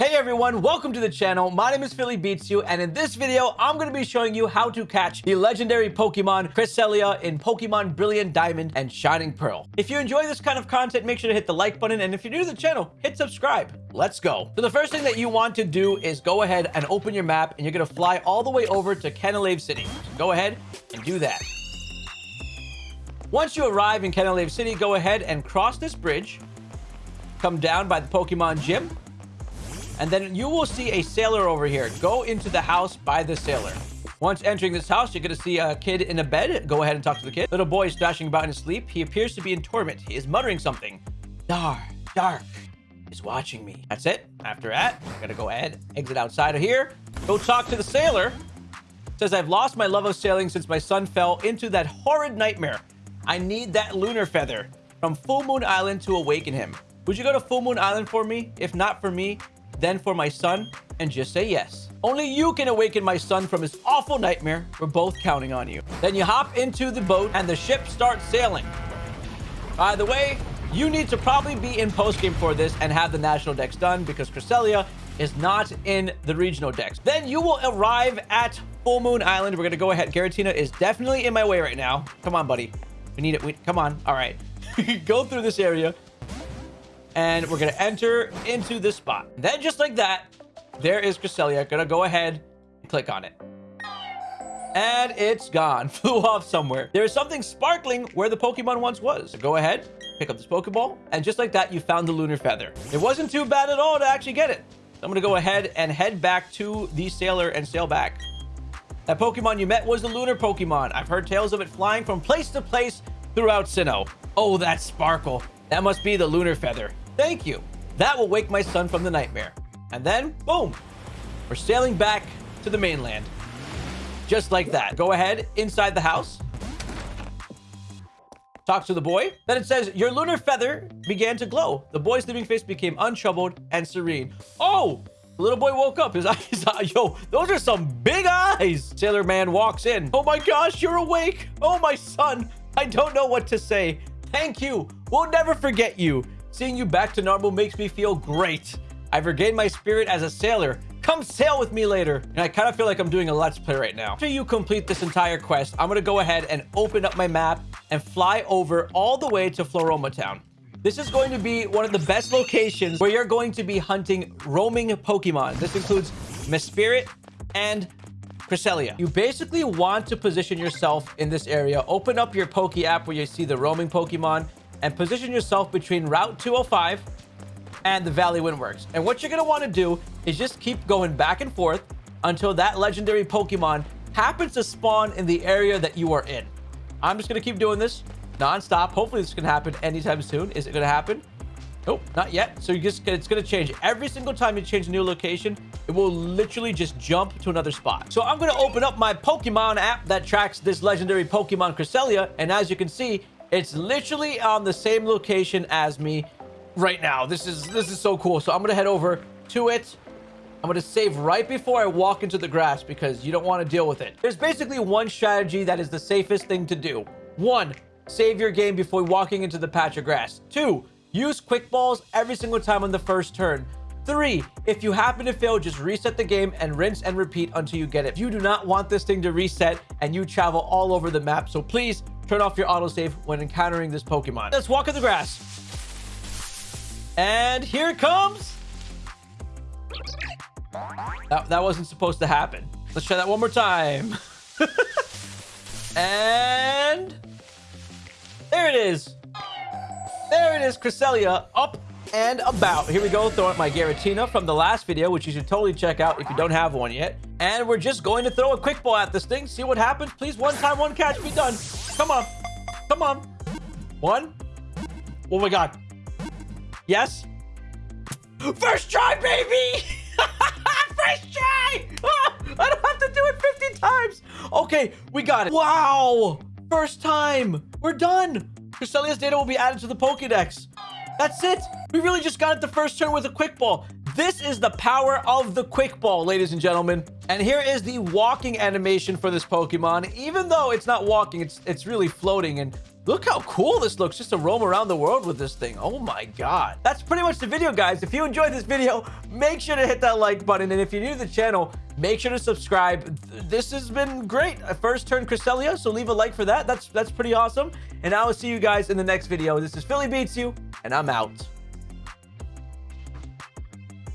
Hey everyone, welcome to the channel. My name is Philly Beats You, and in this video, I'm going to be showing you how to catch the legendary Pokemon Cresselia in Pokemon Brilliant Diamond and Shining Pearl. If you enjoy this kind of content, make sure to hit the like button, and if you're new to the channel, hit subscribe. Let's go. So the first thing that you want to do is go ahead and open your map, and you're going to fly all the way over to Canalave City. Go ahead and do that. Once you arrive in Canalave City, go ahead and cross this bridge, come down by the Pokemon Gym, and then you will see a sailor over here. Go into the house by the sailor. Once entering this house, you're going to see a kid in a bed. Go ahead and talk to the kid. Little boy is thrashing about in his sleep. He appears to be in torment. He is muttering something. Dark, dark is watching me. That's it. After that, I'm going to go ahead, exit outside of here. Go talk to the sailor. says, I've lost my love of sailing since my son fell into that horrid nightmare. I need that lunar feather from Full Moon Island to awaken him. Would you go to Full Moon Island for me? If not for me, then for my son, and just say yes. Only you can awaken my son from his awful nightmare. We're both counting on you. Then you hop into the boat and the ship starts sailing. By the way, you need to probably be in postgame for this and have the national dex done because Cresselia is not in the regional dex. Then you will arrive at Full Moon Island. We're going to go ahead. Giratina is definitely in my way right now. Come on, buddy. We need it. We, come on. All right. go through this area and we're going to enter into this spot. Then just like that, there is Cresselia. Going to go ahead and click on it. And it's gone. Flew off somewhere. There is something sparkling where the Pokemon once was. So go ahead, pick up this Pokeball. And just like that, you found the Lunar Feather. It wasn't too bad at all to actually get it. So I'm going to go ahead and head back to the Sailor and sail back. That Pokemon you met was the Lunar Pokemon. I've heard tales of it flying from place to place throughout Sinnoh. Oh, that sparkle. That must be the Lunar Feather. Thank you. That will wake my son from the nightmare. And then, boom, we're sailing back to the mainland. Just like that. Go ahead inside the house. Talk to the boy. Then it says, your lunar feather began to glow. The boy's living face became untroubled and serene. Oh, the little boy woke up. His eyes, yo, those are some big eyes. Sailor man walks in. Oh my gosh, you're awake. Oh, my son. I don't know what to say. Thank you. We'll never forget you. Seeing you back to normal makes me feel great. I've regained my spirit as a sailor. Come sail with me later. And I kind of feel like I'm doing a Let's Play right now. After you complete this entire quest, I'm going to go ahead and open up my map and fly over all the way to Floaroma Town. This is going to be one of the best locations where you're going to be hunting roaming Pokemon. This includes Mesprit and Cresselia. You basically want to position yourself in this area. Open up your Poke app where you see the roaming Pokemon and position yourself between Route 205 and the Valley Windworks. And what you're going to want to do is just keep going back and forth until that legendary Pokemon happens to spawn in the area that you are in. I'm just going to keep doing this non-stop. Hopefully this can happen anytime soon. Is it going to happen? Nope, not yet. So you just it's going to change. Every single time you change a new location, it will literally just jump to another spot. So I'm going to open up my Pokemon app that tracks this legendary Pokemon Cresselia. And as you can see, it's literally on the same location as me right now. This is this is so cool. So I'm going to head over to it. I'm going to save right before I walk into the grass because you don't want to deal with it. There's basically one strategy that is the safest thing to do. One, save your game before walking into the patch of grass. Two, use quick balls every single time on the first turn. Three, if you happen to fail, just reset the game and rinse and repeat until you get it. You do not want this thing to reset and you travel all over the map. So please turn off your autosave when encountering this Pokemon. Let's walk in the grass. And here it comes. That, that wasn't supposed to happen. Let's try that one more time. and there it is. There it is, Cresselia, up and about. Here we go, throwing my Giratina from the last video, which you should totally check out if you don't have one yet. And we're just going to throw a quick ball at this thing, see what happens. Please, one time, one catch, be done. Come on. Come on. One. Oh my god. Yes. First try, baby! First try! Oh, I don't have to do it 50 times. Okay, we got it. Wow. First time. We're done. Cresselia's data will be added to the Pokedex. That's it. We really just got it the first turn with a quick ball. This is the power of the quick ball, ladies and gentlemen. And here is the walking animation for this Pokemon. Even though it's not walking, it's it's really floating and Look how cool this looks just to roam around the world with this thing. Oh my God. That's pretty much the video, guys. If you enjoyed this video, make sure to hit that like button. And if you're new to the channel, make sure to subscribe. This has been great. I first turned Cresselia, so leave a like for that. That's, that's pretty awesome. And I will see you guys in the next video. This is Philly Beats You, and I'm out.